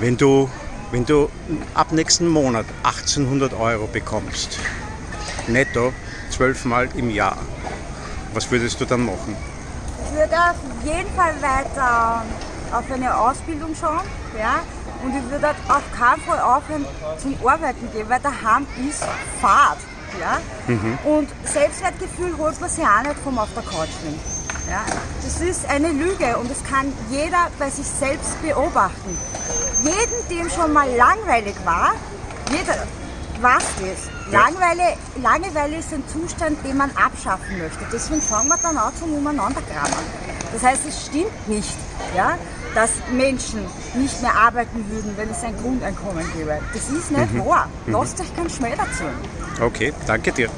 Wenn du, wenn du ab nächsten Monat 1800 Euro bekommst, netto, zwölfmal im Jahr, was würdest du dann machen? Ich würde auf jeden Fall weiter auf eine Ausbildung schauen. Ja? Und ich würde auf keinen Fall aufhören zum Arbeiten gehen, weil daheim ist Fahrt. Ja? Und Selbstwertgefühl holt man sich auch nicht vom auf der Couch liegen. Ja? Das ist eine Lüge und das kann jeder bei sich selbst beobachten. Jeden, dem schon mal langweilig war, jeder weiß das. Ja. Langeweile, Langeweile ist ein Zustand, den man abschaffen möchte. Deswegen fangen wir dann an zum Umeinanderkramen. Das heißt, es stimmt nicht, ja, dass Menschen nicht mehr arbeiten würden, wenn es ein Grundeinkommen gäbe. Das ist nicht wahr. Lasst euch keinen Schmäh dazu. Okay, danke dir.